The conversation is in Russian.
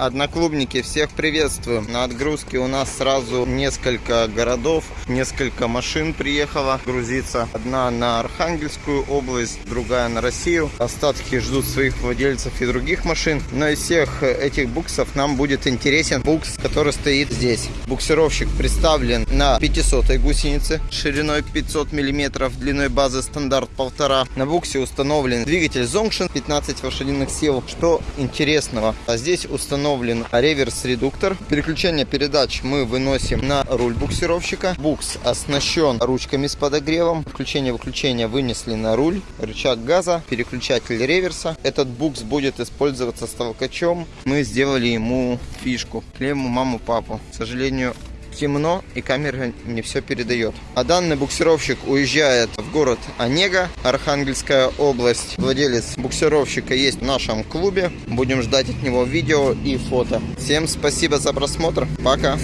Одноклубники, всех приветствую. На отгрузке у нас сразу несколько городов, несколько машин приехало грузиться. Одна на Архангельскую область, другая на Россию. Остатки ждут своих владельцев и других машин. Но из всех этих буксов нам будет интересен букс, который стоит здесь. Буксировщик представлен на 500 гусенице шириной 500 мм, длиной базы стандарт 1,5. На буксе установлен двигатель Zongshin 15 лошадиных сил. Что интересного, а здесь установлен реверс-редуктор. Переключение передач мы выносим на руль буксировщика. Букс оснащен ручками с подогревом. Включение-выключение вынесли на руль. Рычаг газа, переключатель реверса. Этот букс будет использоваться с толкачом. Мы сделали ему фишку. Клеим маму-папу. К сожалению, темно и камера не все передает. А данный буксировщик уезжает в город Онега, Архангельская область. Владелец буксировщика есть в нашем клубе. Будем ждать от него видео и фото. Всем спасибо за просмотр. Пока.